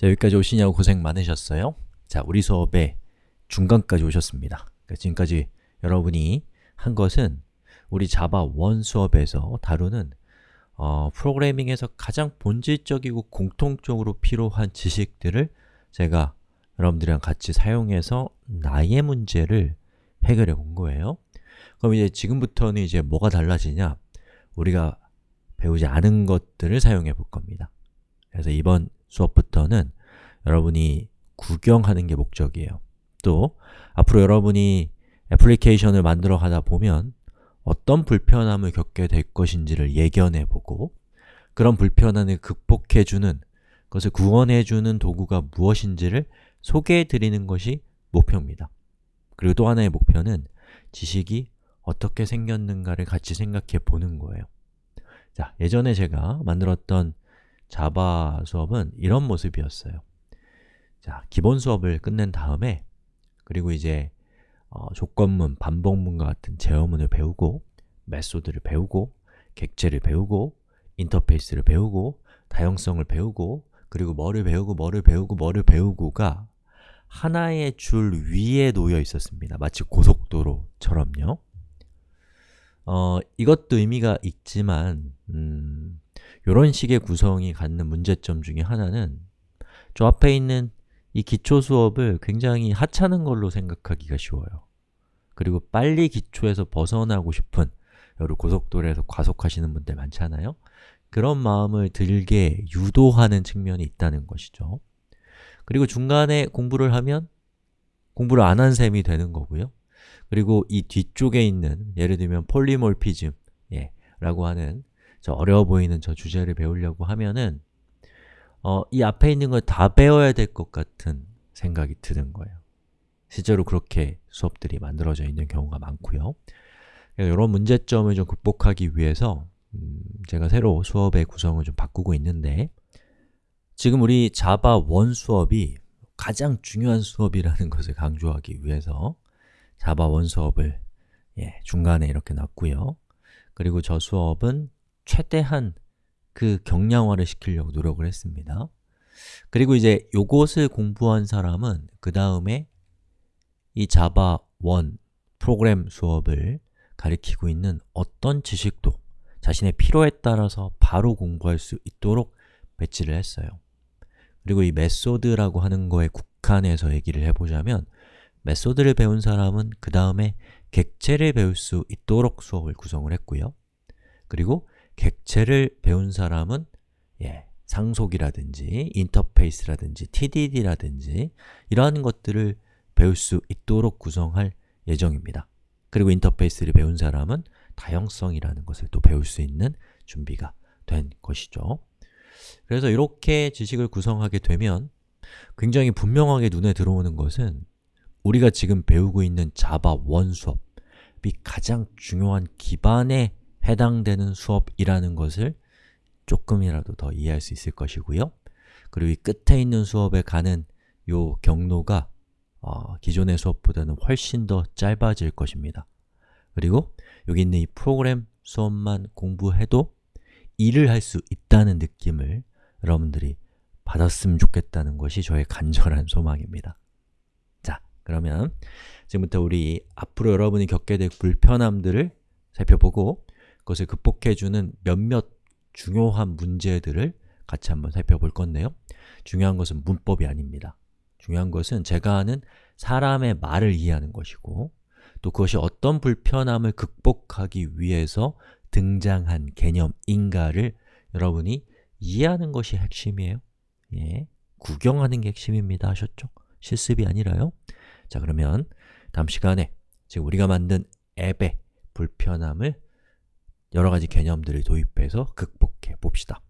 자, 여기까지 오시냐고 고생 많으셨어요. 자, 우리 수업의 중간까지 오셨습니다. 그러니까 지금까지 여러분이 한 것은 우리 자바 1 수업에서 다루는 어, 프로그래밍에서 가장 본질적이고 공통적으로 필요한 지식들을 제가 여러분들이랑 같이 사용해서 나의 문제를 해결해 본 거예요. 그럼 이제 지금부터는 이제 뭐가 달라지냐? 우리가 배우지 않은 것들을 사용해 볼 겁니다. 그래서 이번 수업부터는 여러분이 구경하는 게 목적이에요. 또 앞으로 여러분이 애플리케이션을 만들어 가다 보면 어떤 불편함을 겪게 될 것인지를 예견해 보고 그런 불편함을 극복해 주는 그것을 구원해 주는 도구가 무엇인지를 소개해 드리는 것이 목표입니다. 그리고 또 하나의 목표는 지식이 어떻게 생겼는가를 같이 생각해 보는 거예요. 자, 예전에 제가 만들었던 자바 수업은 이런 모습이었어요. 자, 기본 수업을 끝낸 다음에 그리고 이제 어, 조건문, 반복문과 같은 제어문을 배우고 메소드를 배우고 객체를 배우고 인터페이스를 배우고 다형성을 배우고 그리고 뭐를 배우고 뭐를 배우고 뭐를 배우고가 하나의 줄 위에 놓여 있었습니다. 마치 고속도로처럼요. 어, 이것도 의미가 있지만 음, 이런 식의 구성이 갖는 문제점 중에 하나는 저 앞에 있는 이 기초 수업을 굉장히 하찮은 걸로 생각하기가 쉬워요. 그리고 빨리 기초에서 벗어나고 싶은 여러 고속도로에서 과속하시는 분들 많잖아요. 그런 마음을 들게 유도하는 측면이 있다는 것이죠. 그리고 중간에 공부를 하면 공부를 안 한 셈이 되는 거고요. 그리고 이 뒤쪽에 있는 예를 들면 폴리몰피즘 예, 라고 하는 저 어려워 보이는 저 주제를 배우려고 하면은 어, 이 앞에 있는 걸 다 배워야 될 것 같은 생각이 드는 거예요. 실제로 그렇게 수업들이 만들어져 있는 경우가 많고요. 이런 문제점을 좀 극복하기 위해서 음, 제가 새로 수업의 구성을 좀 바꾸고 있는데 지금 우리 자바 1 수업이 가장 중요한 수업이라는 것을 강조하기 위해서 자바 1 수업을 예, 중간에 이렇게 놨고요. 그리고 저 수업은 최대한 그 경량화를 시키려고 노력을 했습니다. 그리고 이제 요것을 공부한 사람은 그 다음에 이 자바 1 프로그램 수업을 가리키고 있는 어떤 지식도 자신의 필요에 따라서 바로 공부할 수 있도록 배치를 했어요. 그리고 이 method라고 하는 거에 국한해서 얘기를 해보자면 method를 배운 사람은 그 다음에 객체를 배울 수 있도록 수업을 구성을 했고요. 그리고 객체를 배운 사람은 예, 상속이라든지 인터페이스라든지 TDD라든지 이러한 것들을 배울 수 있도록 구성할 예정입니다. 그리고 인터페이스를 배운 사람은 다형성이라는 것을 또 배울 수 있는 준비가 된 것이죠. 그래서 이렇게 지식을 구성하게 되면 굉장히 분명하게 눈에 들어오는 것은 우리가 지금 배우고 있는 자바 1 수업이 가장 중요한 기반에 해당되는 수업이라는 것을 조금이라도 더 이해할 수 있을 것이고요. 그리고 이 끝에 있는 수업에 가는 요 경로가 어, 기존의 수업보다는 훨씬 더 짧아질 것입니다. 그리고 여기 있는 이 프로그램 수업만 공부해도 일을 할 수 있다는 느낌을 여러분들이 받았으면 좋겠다는 것이 저의 간절한 소망입니다. 자, 그러면 지금부터 우리 앞으로 여러분이 겪게 될 불편함들을 살펴보고 그것을 극복해주는 몇몇 중요한 문제들을 같이 한번 살펴볼 건데요. 중요한 것은 문법이 아닙니다. 중요한 것은 제가 하는 사람의 말을 이해하는 것이고 또 그것이 어떤 불편함을 극복하기 위해서 등장한 개념인가를 여러분이 이해하는 것이 핵심이에요. 예, 구경하는 게 핵심입니다 하셨죠? 실습이 아니라요. 자 그러면 다음 시간에 지금 우리가 만든 앱의 불편함을 여러 가지 개념들을 도입해서 극복해 봅시다.